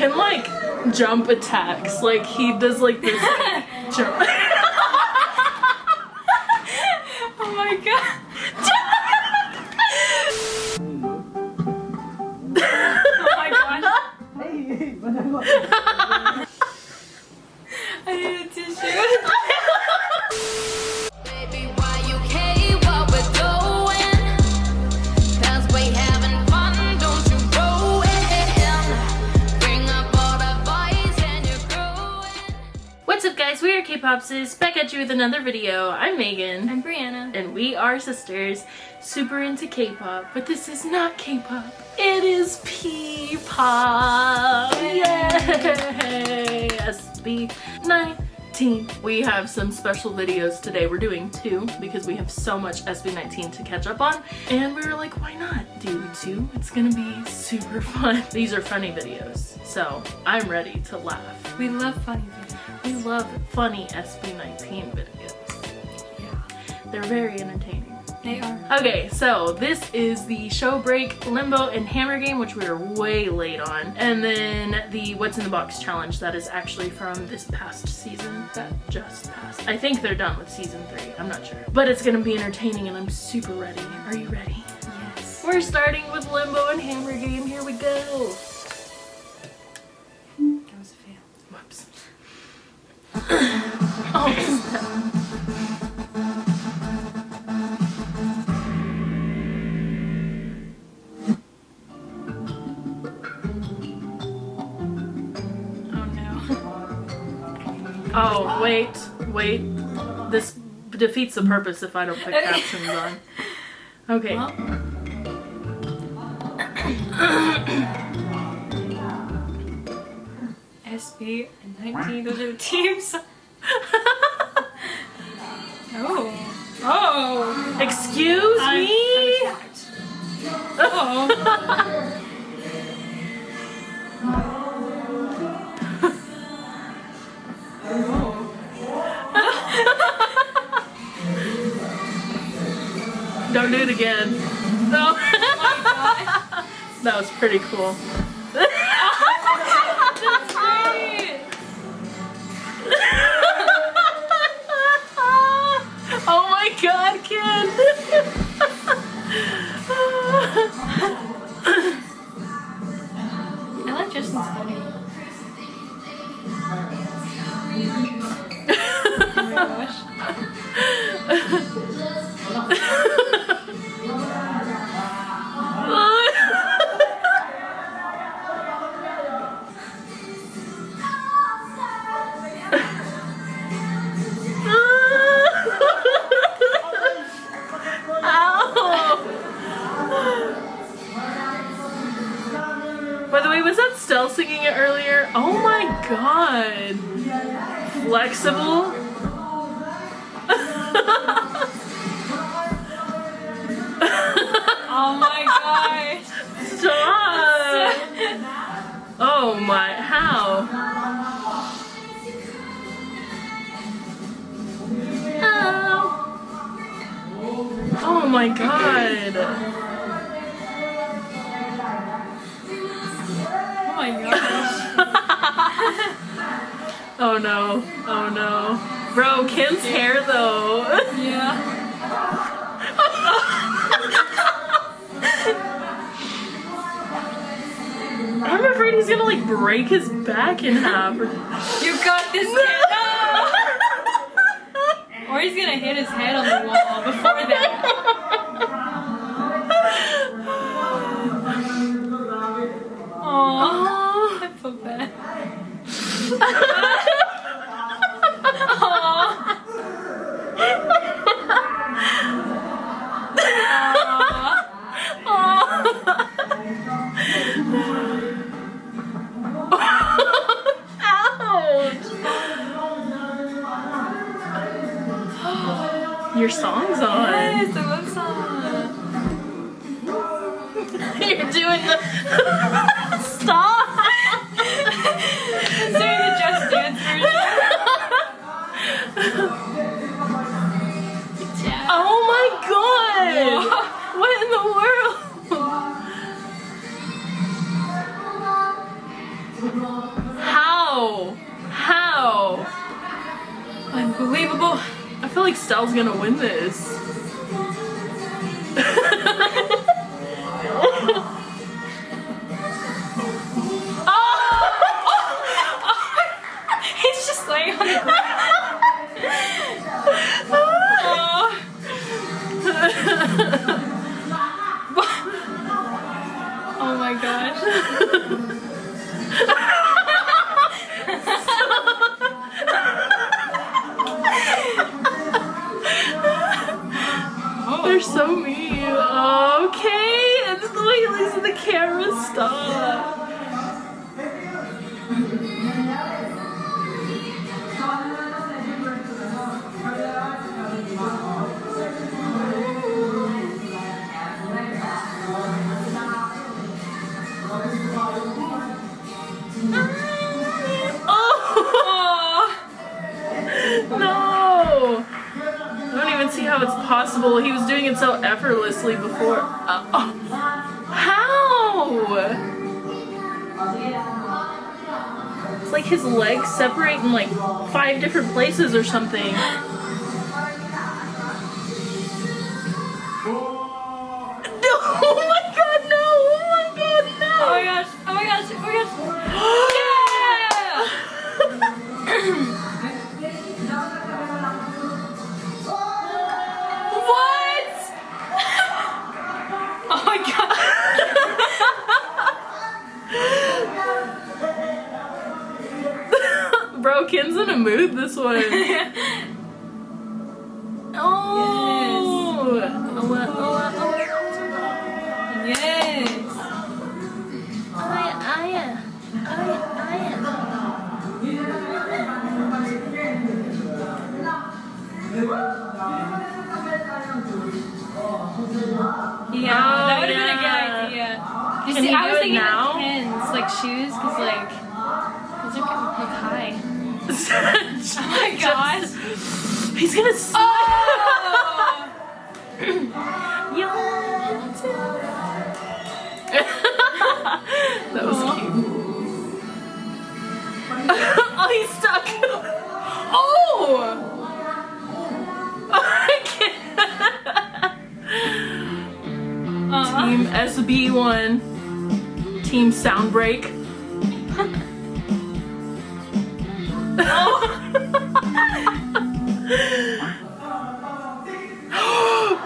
can like jump attacks. Like he does like this like, jump. we back at you with another video. I'm Megan. I'm Brianna. and we are sisters, super into K-pop, but this is not K-pop. It is P-pop. Yay! SB19. We have some special videos today. We're doing two because we have so much SB19 to catch up on, and we were like, why not do two? It's gonna be super fun. These are funny videos, so I'm ready to laugh. We love funny videos. We love funny SB19 videos. Yeah. They're very entertaining. They are. Okay, so this is the show break, limbo, and hammer game, which we are way late on. And then the what's in the box challenge that is actually from this past season that just passed. I think they're done with season three, I'm not sure. But it's gonna be entertaining and I'm super ready. Are you ready? Yes. We're starting with limbo and hammer game, here we go. Oh, Oh. Oh, wait, wait. This defeats the purpose if I don't put captions on. Okay. Well. SB and 19, those are the teams. Oh. Oh. Excuse I'm, me? I'm. Oh. Don't do it again. No. that was pretty cool. Flexible? Oh my gosh. Stop! Oh my, how? Ow. Oh my god. Oh no, oh no. Bro, Kim's hair though. Yeah. I'm afraid he's gonna like break his back in half. You got this. No! Or he's gonna hit his head on the wall before that. Aww. I feel bad. Your song's on. Yes, I love song. You're doing the Stell's gonna win this. Effortlessly before. Uh, oh. How? It's like his legs separate in like five different places or something. This one. SB1. Team Soundbreak.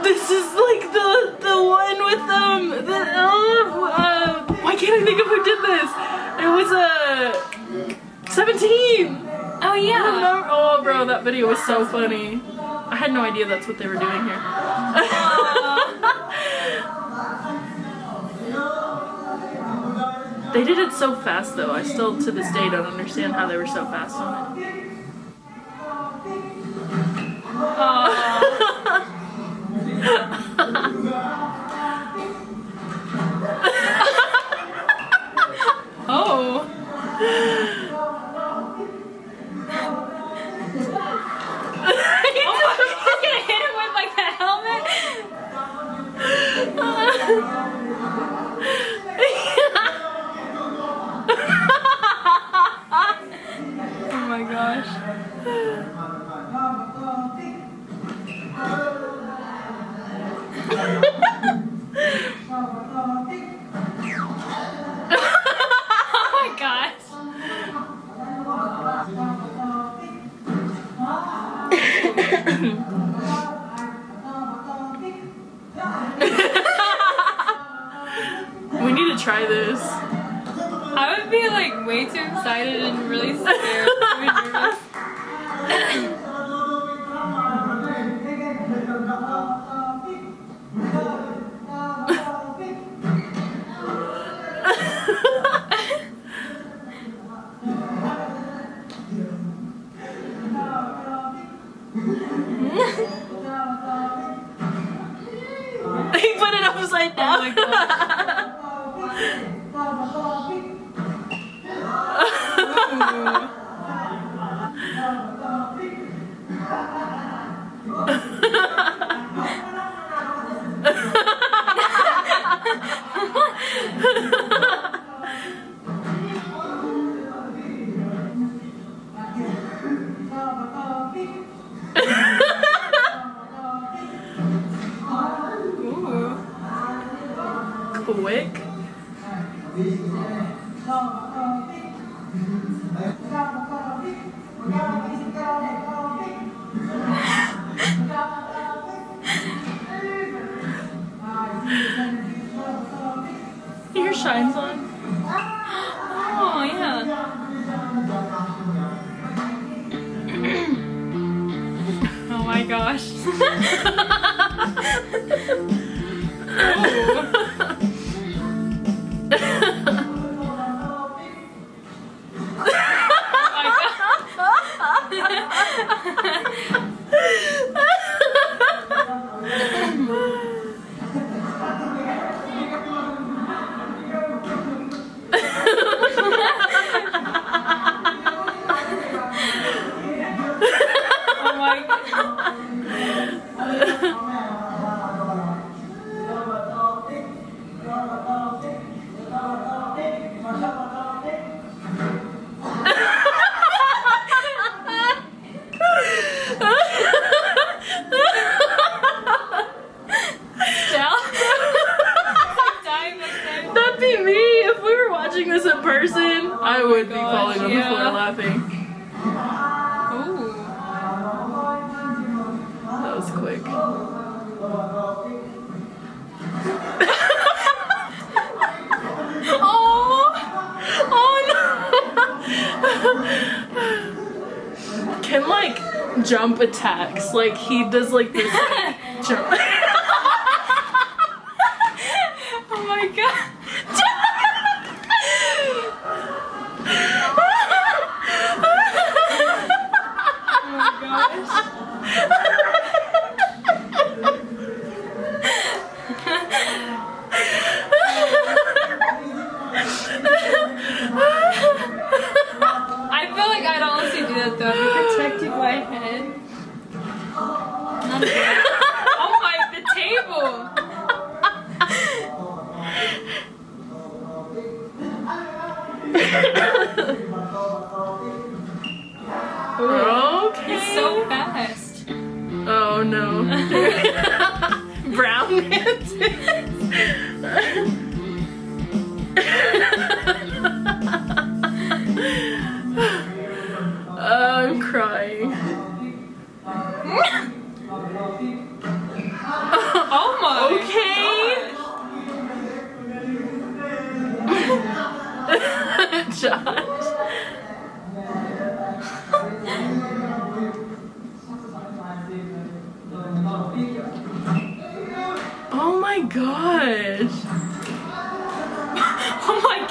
this is like the the one with um the uh, uh, why can't I think of who did this? It was uh 17. Oh yeah. Remember? Oh, bro, that video was so funny. I had no idea that's what they were doing here. They did it so fast, though. I still, to this day, don't understand how they were so fast on it. Oh. Oh Oh Like he does like this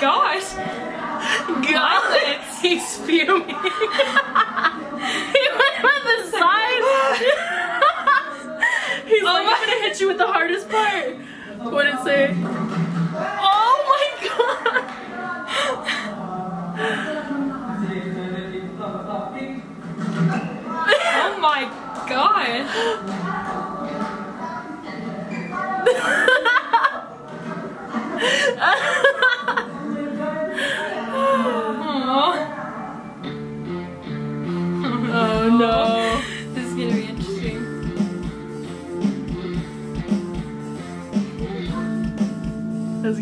Gosh. God, he's fuming. he went with the side. he's Oh like, my- I'm gonna hit you with the hardest part. What did it say? Oh my god. Oh my gosh.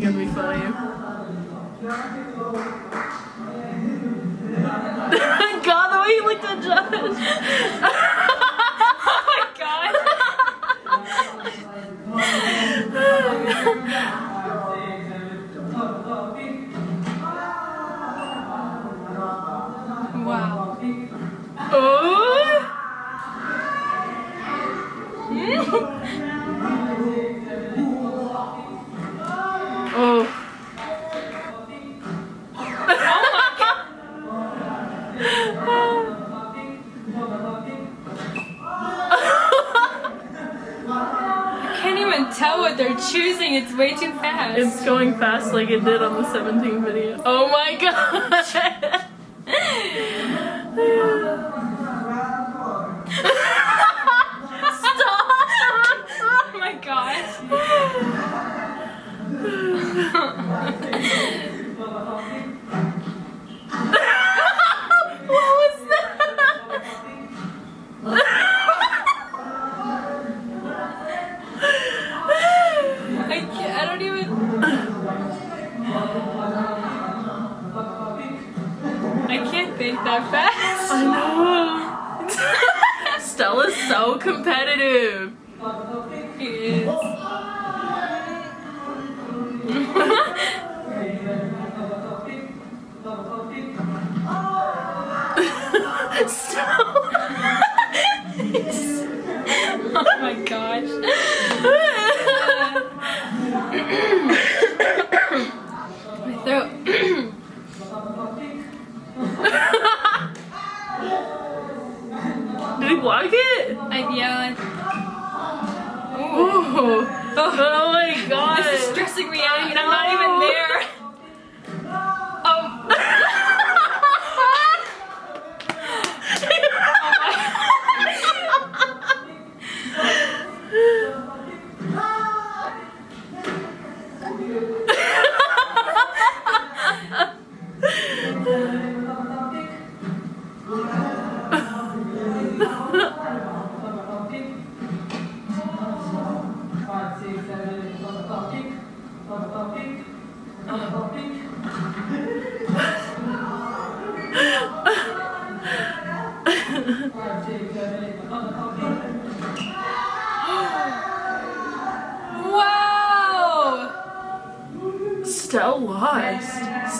gonna be funny. God, the way he looked at Josh. Oh my god. Wow. Oh. It's going fast like it did on the 17 video. Oh my god!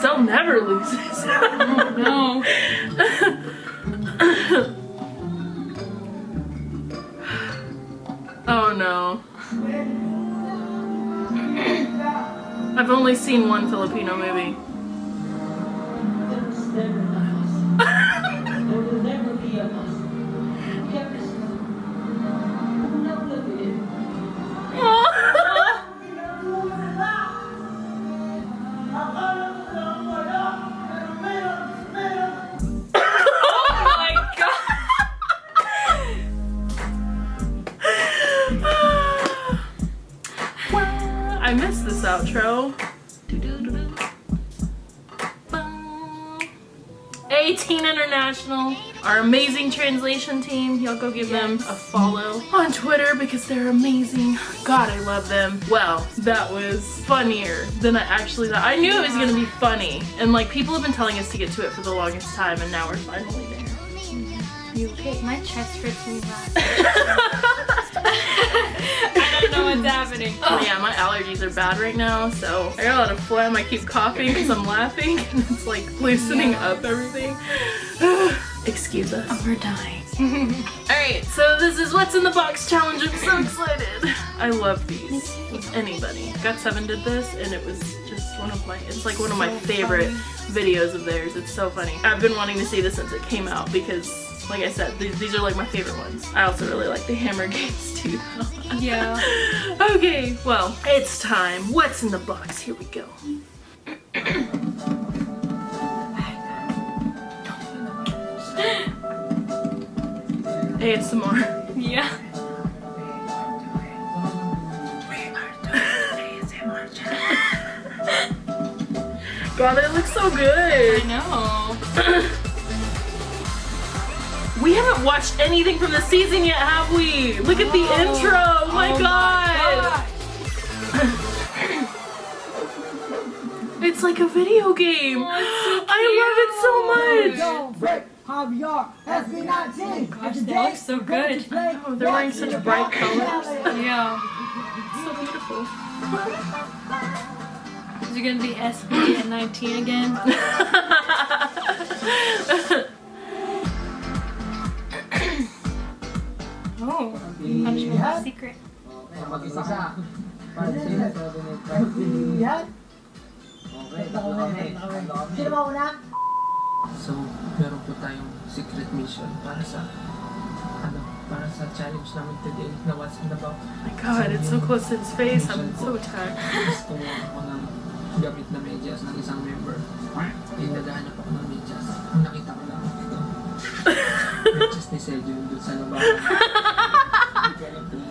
Stell never loses. oh, No. oh no. I've only seen one Filipino movie. Translation team. Y'all go give them a follow on Twitter because they're amazing. God, I love them. Well, that was funnier than I actually thought. I knew it was gonna be funny. And like people have been telling us to get to it for the longest time and now we're finally there. You okay? My chest hurts me. I don't know what's happening. Oh yeah, my allergies are bad right now, so I got a lot of phlegm. I keep coughing because I'm laughing, and it's like loosening up everything. Excuse us. Oh, we're dying. Alright, so this is What's in the Box challenge. I'm so excited. I love these. Anybody. Got Seven did this, and it was just one of my, it's like one of my So favorite videos of theirs. It's so funny. I've been wanting to see this since it came out because, like I said, these, these are like my favorite ones. I also really like the Hammer games too, though. Yeah. okay, well, it's time. What's in the box? Here we go. ASMR. Yeah. God, it looks so good. I know. We haven't watched anything from the season yet, have we? Look at the intro. Oh my Oh god. It's like a video game. Oh, I love it so much. Don't break Javier SB19. Gosh, they look so good. They're wearing such bright colors. Yeah. so beautiful. Is it gonna be SB at 19 again? Oh, punishment secret. Mag-isa So, meron po tayong secret mission para sa ano, para sa challenge namin today na what's in the box. my god, it's so close to his face. I'm so tired. Is kumuha ako ng gamit na medyas ng isang member. Naghahanap ako ng medyas. Nung nakita ko lang ito. medyas ni Sejun doon sa labahan. Hindi ko alam kung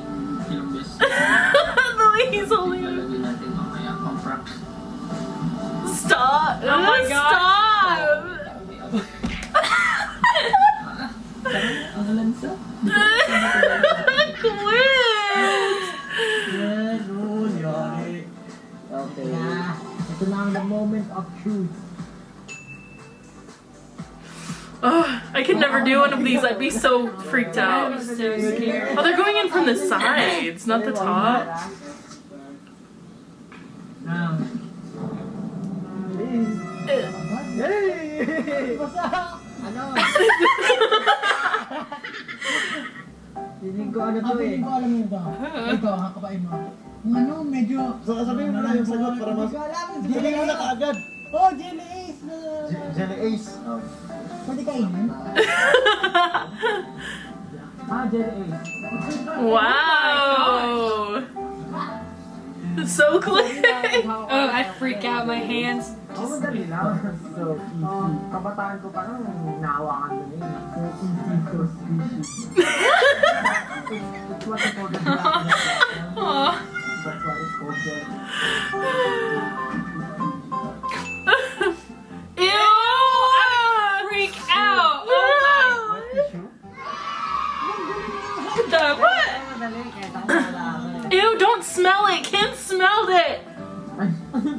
ilang beses. the way he's holding it. Ilalagay natin mamaya pang prank. Stop! Oh my God. Stop! Of these. I'd be so freaked I out. so scared. Oh, they're going in from the sides, not the top. Ah. Yay! Basta! Ano? Ko ano to eh. Hindi ko alam mo ba? Ito, hakapain mo. Yung ano, medyo... So, sabihin mo na yung sagot para mas... Hindi ko alam. Jelly mo na kaagad. Oh, Jelly Ace! na- Jelly Ace. Oh. Pwede kainin? Ah, Jelly Ace. Wow. So quick. Oh, I freak out. My hands. Oh, madali lang. So, easy. Kabataan ko pa naawakan ko na yun. So, easy to species. It's what it's called. That's why it's called jelly.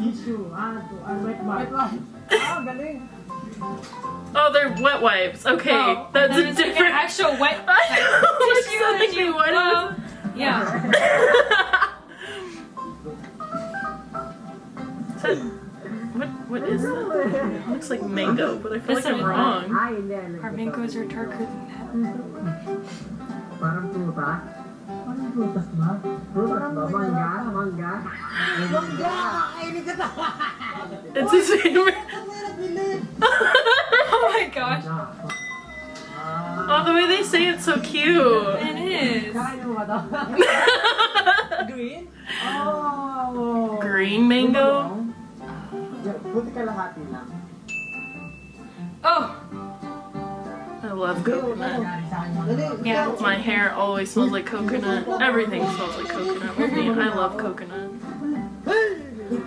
Tissue. Ah, to, ah, wet wipe. Galing. Oh, they're wet wipes. Okay, Oh, that's a it's like an different. actual wet. I know, it's tissue something that they you- well, yeah. That- what what is that? It looks like mango, but I feel like That's I'm what wrong. Hindi. hindi. Our mangoes are darker than that. Parang tuta. Anong prutas ba? Prutas ba? Mangga? Mangga? Mangga! Kakainin ka na! It's his favorite. Ang hirap bilhin! Oh my gosh. Oh, the way they say it's so cute. It is. Kakain mo ba to? Green? Oh! Green mango. Buti kalahati lang. Oh, I love coconut. Nangyari sa akin mga- yeah. My hair always smells like coconut. Everything smells like coconut with me. I love coconut.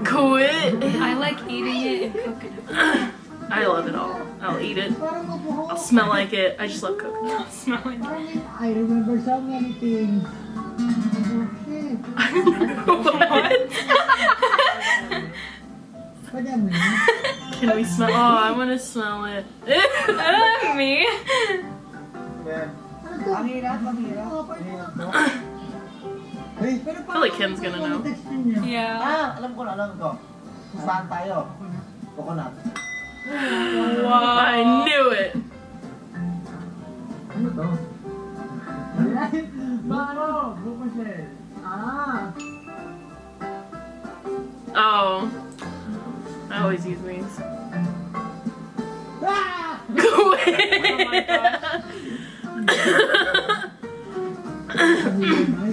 Quit. I like eating it in coconut. I love it all. I'll eat it. I'll smell like it. I just love coconut. Smelling. Parang I remember so many things. Okay. what? Pwede mo yun? Can we smell? Oh, I want to smell it. Me. Yeah. Ang hirap, ang hirap. Hey! Pero feel like Ken's gonna know. Yeah. Ah! Alam ko na, alam ko. Saan tayo? Coconut. Wow, I knew it. Ano to? Paano? Buko. Ah! Oh, I always use these. Ah! Quit. Yung ハハハハ!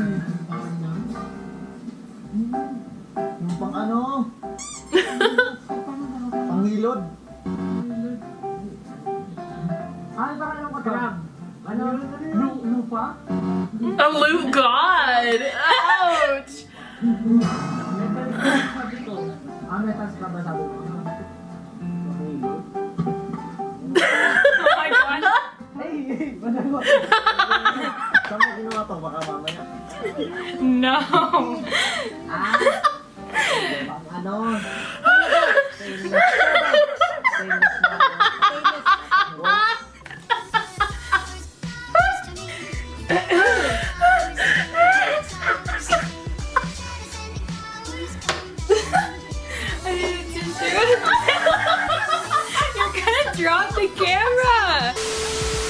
You're gonna drop the camera.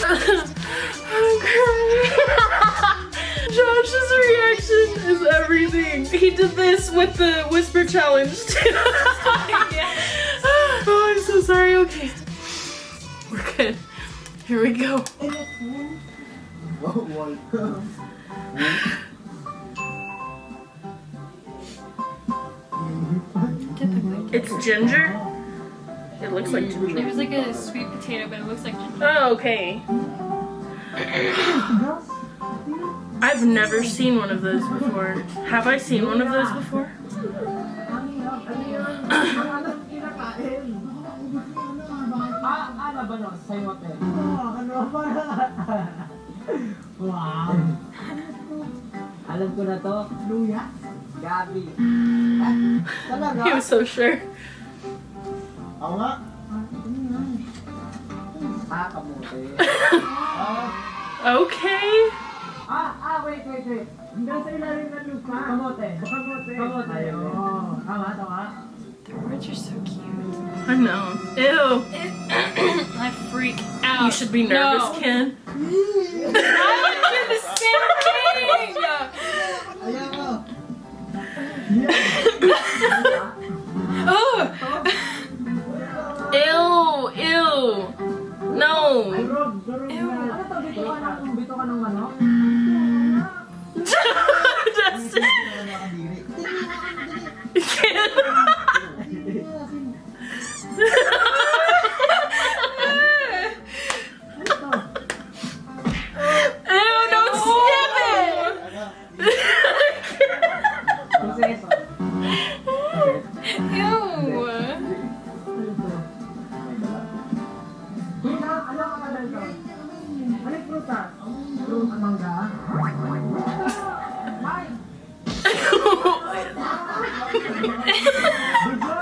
I'm crying. Josh's reaction is everything. He did this with the whisper challenge too. oh, I'm so sorry. Okay. We're good. Here we go. Ginger. It looks like It ginger. was like a sweet potato, but it looks like ginger. Oh, okay. I've never seen one of those before. Have I seen one of those before? Ang hirap, ang hirap. Ang ano kinakain? Ano ba no? Sayote. Ano ba? Wow. Alam ko na to. Luya? Gabi. He was so sure. Ako nga. Kamote. Okay. Ah, ah, wait, wait, wait. Hanggang sa ilalim ng lupa. Kamote. Kamote. Kamote. Oo. Tama, tama. The words are so cute. I know. Ew. I freak out. You should be nervous, No. Ken. I would do the same thing. Oh, Ew. Ew. No. Rob, durog na. Sugo!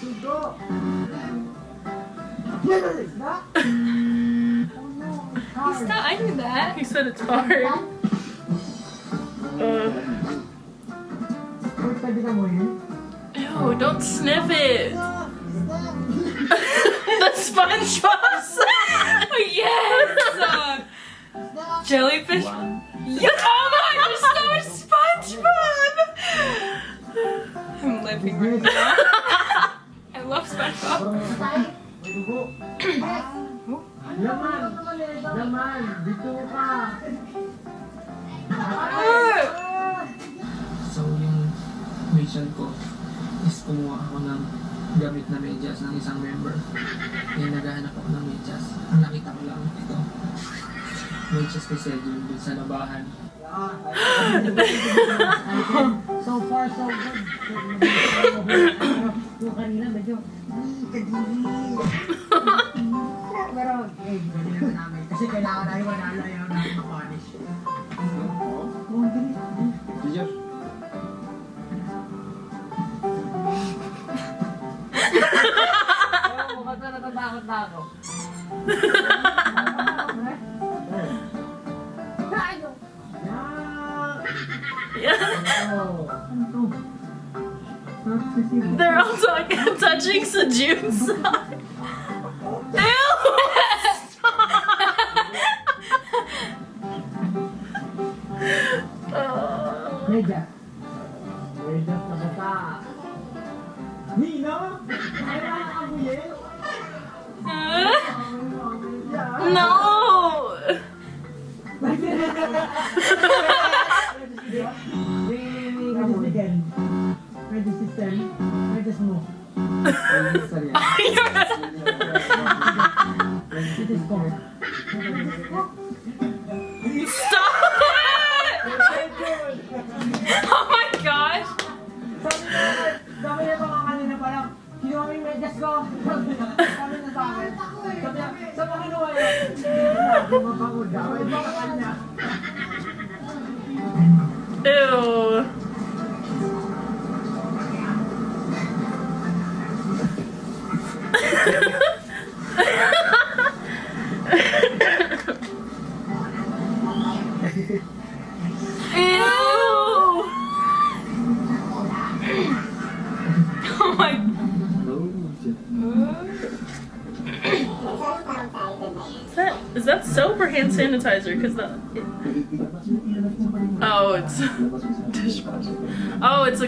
Sugo! Yan ang isda? No, He's not, I knew that. He said it's hard. Uh, Fruit, pwede ka mo yun? ew, don't sniff it. the SpongeBob yes. Uh, jellyfish. Yeah. Laman! Laman! Dito ka! Ah. So yung mission ko is kumuha ng gamit na medyas ng isang member. Kaya naghahanap ng medyas. Nakita ko lang ito. Medyas ni Sergio dun sa. So far, so good. Yung kanina medyo, "Hmm, kadiri. Pero, eh, galing naman namin. Kasi kailangan namin manalo ayaw namin ma-punish. Oh, ang galing. Oo, mukhang na natatakot na ako. They're all talking, touching Sejun's. Hindi mo mapagod daw.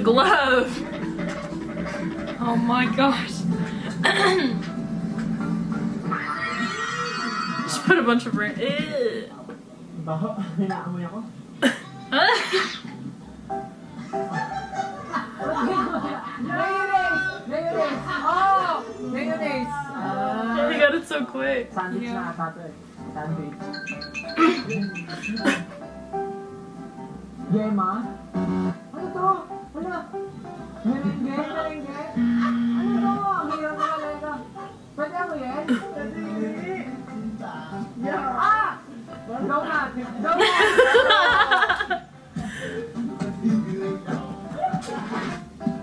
Glove. Oh my gosh. Just put a bunch of ra- Ew. Baho, hinaamoy ako. Mayonnaise! Mayonnaise! Oh! Mayonnaise! Ah. he got it so quick. Sandwich na ata to. Sandwich. Yema? Ano to? Ano? Merengue? Merengue? Ano to? Ang hirap na talaga. Pwede ako yan? Yeah. Ah!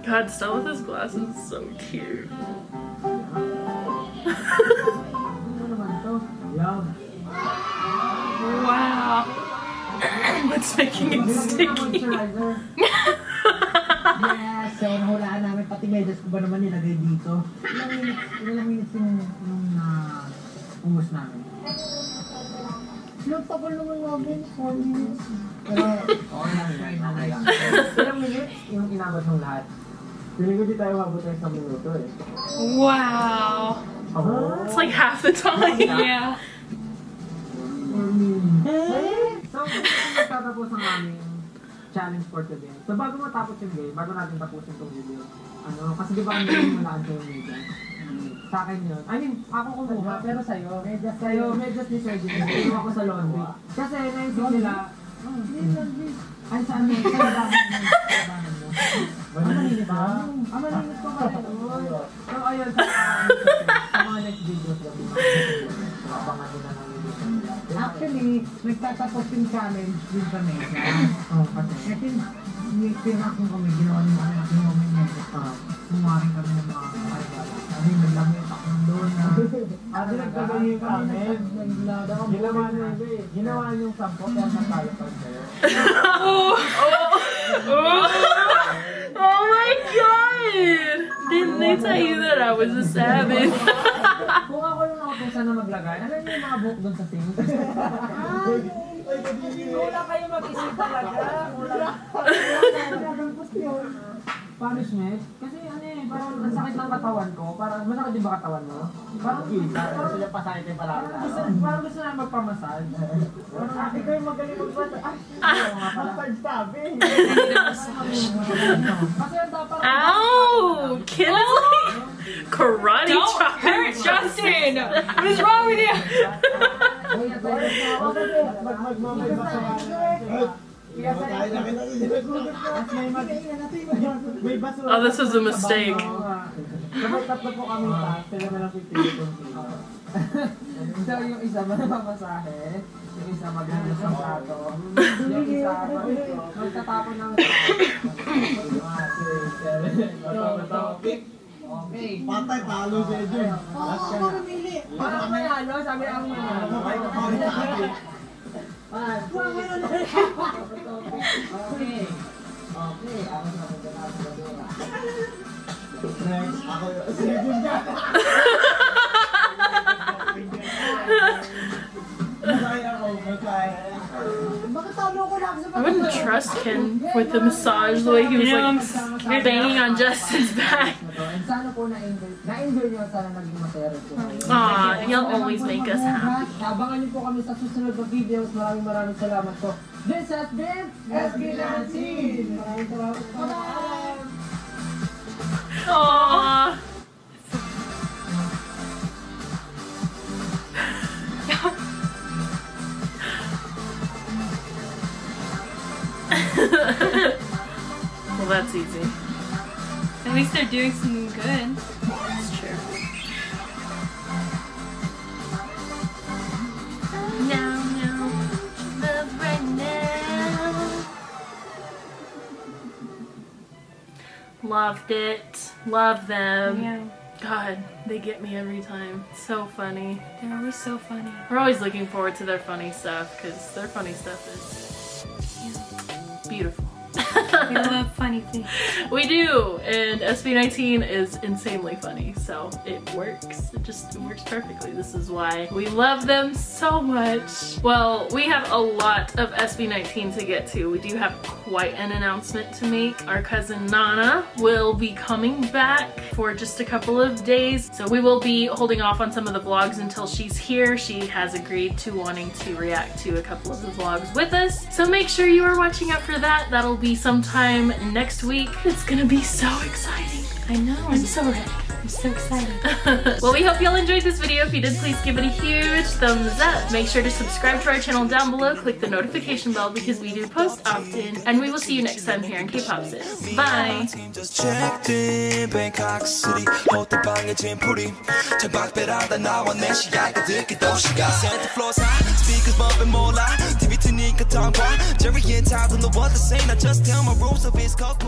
God, Stella with his glasses is so cute. wow. What's making it sticky? Yung tagal naman namin, 4 minutes. Pero, okay lang yan, okay lang. Ilang minutes yung inabot ng lahat? Feeling ko di tayo mabot ng isang minuto eh. Wow. Oh. It's like half the time. Yeah. So, ito tatapos ang aming challenge for today. So, bago matapos yung game, bago natin tapusin itong video, ano, kasi di ba ang game malaan ko yung media? Sa akin yun. I mean, ako kumuha, pero sa'yo, medyas sa'yo, medyas ni Sergio, kinuha ko sa laundry. Kasi naisip nila, ay sa ano, sa labanan mo, sa labanan mo. Ang malinis ba? Ang malinis ko pa rin. oo. So, ayun, sa sa mga next videos, abangan nyo na ng. Actually, nagtatapos yung challenge din sa mesa. Oo, kasi. Kasi, may pinakong kami, ginawa nyo kami, ginawa nyo mesa. Kumarin kami ng mga kaibalan. Ano yung naglamit ako ng doon na. Ah, dinagdagan yung kami. Ginawa nyo, ginawa nyo yung sampo, kaya natalo pa kayo. oh. oh my god! Didn't they tell you that I was a savage? Kung ako yung nautusan na maglagay, alam niyo yung mga buhok doon sa sink? Wala kayo mag-isip talaga. Wala. Punishment? Kasi ano eh, parang ang sakit ng katawan ko. Parang masakit din ba katawan mo? Parang parang gusto niya pasakit yung palagi. Gusto, parang gusto na magpamassage. Parang sabi ko yung magaling magpamassage. Ay, ah. oo nga pala. Massage sabi. Kasi ang dapat... Ow! Ken is like karate Don't chopping. hurt Justin. What is wrong with you? Oh, this is a mistake. So, yung isa yung isa maglinis ng plato, yung isa magtatapon ng. Okay. Patay, talo si Edwin. Paano ang manalo? Sabi ang manalo. One, two, I wouldn't trust Ken with the massage the way he was like banging on Justin's back. Aw, he'll always make us happy. Abangan niyo po kami sa susunod na videos. Maraming maraming salamat po. This has been SB Nancy! Maraming salamat po. Bye! Aww. well, that's easy. At least they're doing something good. Loved it. Love them. Yeah. God, they get me every time. So funny. They're always so funny. We're always looking forward to their funny stuff because their funny stuff is beautiful. We love funny things. we do, and SB19 is insanely funny, so it works. It just it works perfectly. This is why we love them so much. Well, we have a lot of SB19 to get to. We do have quite an announcement to make. Our cousin Nana will be coming back for just a couple of days, so we will be holding off on some of the vlogs until she's here. She has agreed to wanting to react to a couple of the vlogs with us, so make sure you are watching out for that. That'll be sometime next week. It's gonna be so exciting. I know. I'm so ready. I'm so excited. well, we hope y'all enjoyed this video. If you did, please give it a huge thumbs up. Make sure to subscribe to our channel down below. Click the notification bell because we do post often. And we will see you next time here in K-Pop Sis. Bye! Jerry and I just tell my rules of his crap